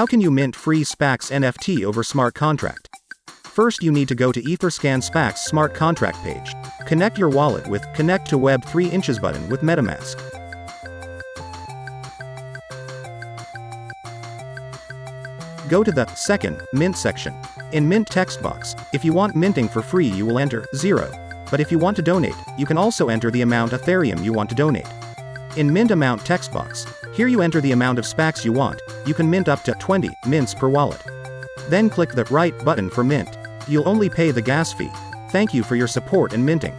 How can you mint free SPAX NFT over smart contract? First, you need to go to Etherscan SPAX smart contract page. Connect your wallet with Connect to Web 3 inches button with MetaMask. Go to the second Mint section. In Mint text box, if you want minting for free, you will enter 0. But if you want to donate, you can also enter the amount of Ethereum you want to donate. In Mint amount text box, here you enter the amount of SPAX you want, you can mint up to 20 mints per wallet. Then click the right button for mint. You'll only pay the gas fee. Thank you for your support and minting.